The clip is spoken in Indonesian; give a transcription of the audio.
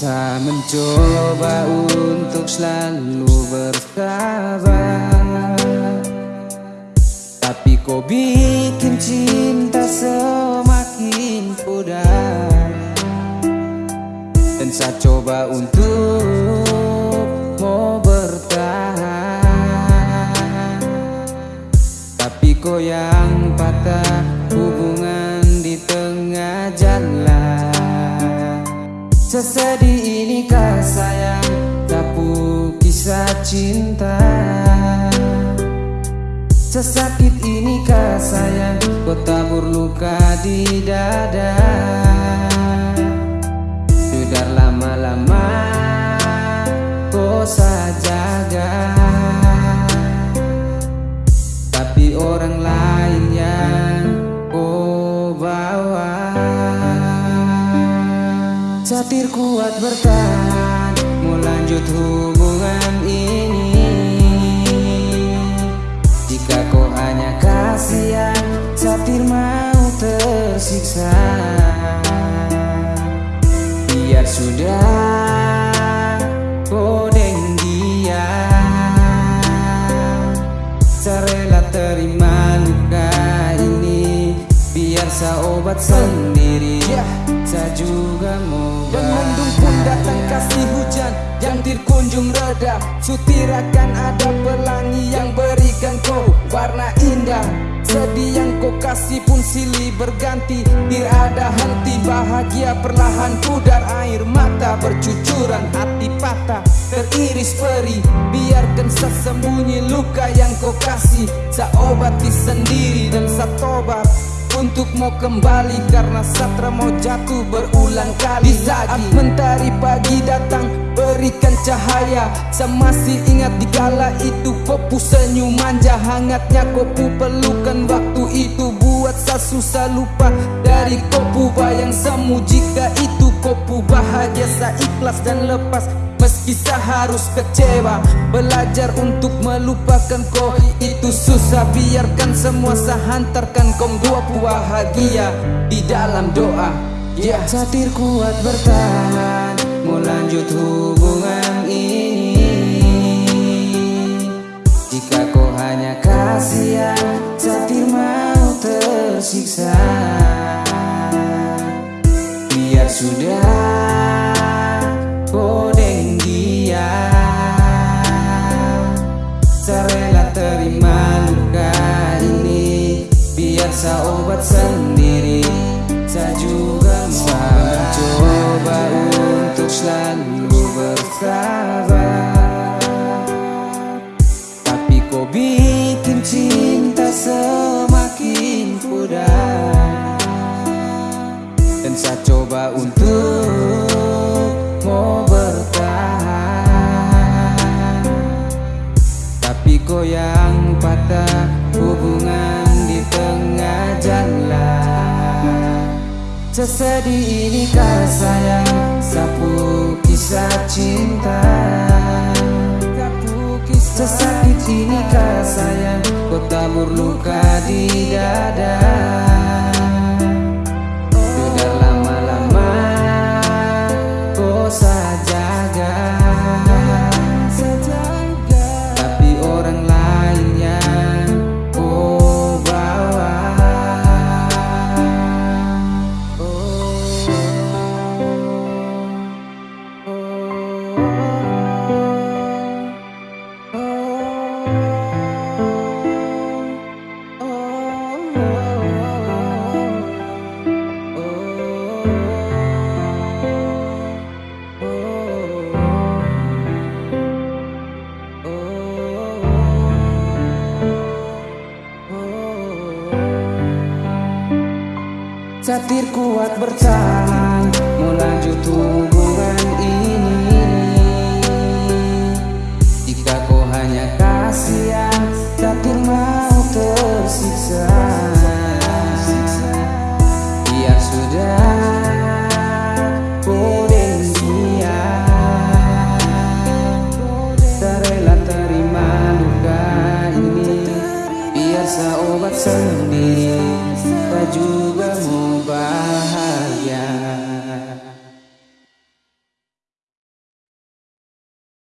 Saya mencoba untuk selalu bersabar. Tapi kau bikin cinta semakin pudar. Dan saya coba untuk mau bertahan. Tapi kau yang patah hubungan di tengah jalan Sesedih inikah sayang? Tapu kisah cinta. Sesakit inikah sayang? Kau tabur luka di dada. Sudah lama-lama Kau sajaga Tapi orang lain lanjut hubungan ini. Jika kau hanya kasihan Satir mau tersiksa. Biar sudah kau deng dia. Saya terima luka ini. Biar saya obat sendiri Saya juga mau Dan mendung pun datang kasih hujan Yang dirkunjung reda Sutir akan ada pelangi Yang berikan kau warna indah. Sedih yang kau kasih pun silih berganti. Tiada henti bahagia perlahan pudar Air mata. Bercucuran hati patah Teriris peri. Biarkan sesembunyi luka yang kau kasih. Saya obati sendiri dan saya tobat untuk mau kembali karena satra mau jatuh berulang kali. Di saat mentari pagi datang berikan cahaya. Saya masih ingat di kala itu kopu senyum manja. Hangatnya kopu pelukan waktu itu. Buat saya susah lupa Dari kopu bayang. Semu jika itu kopu bahagia. Saya ikhlas dan lepas Meski harus kecewa. Belajar untuk melupakan kau Itu susah. Biarkan semua saya hantarkan Kau dua bahagia di dalam doa. Yeah. Satir kuat bertahan Mau lanjut hubungan ini. Jika kau hanya kasihan Satir mau tersiksa. Biar sudah Saya obat sendiri. Saya juga mau mencoba untuk selalu bersabar. Tapi kau bikin cinta semakin pudar. Dan saya coba untuk mau bertahan. Tapi kau yang Sesedih inikah sayang Satir kuat bertahan Mau lanjut obat sendiri Tak juga mubah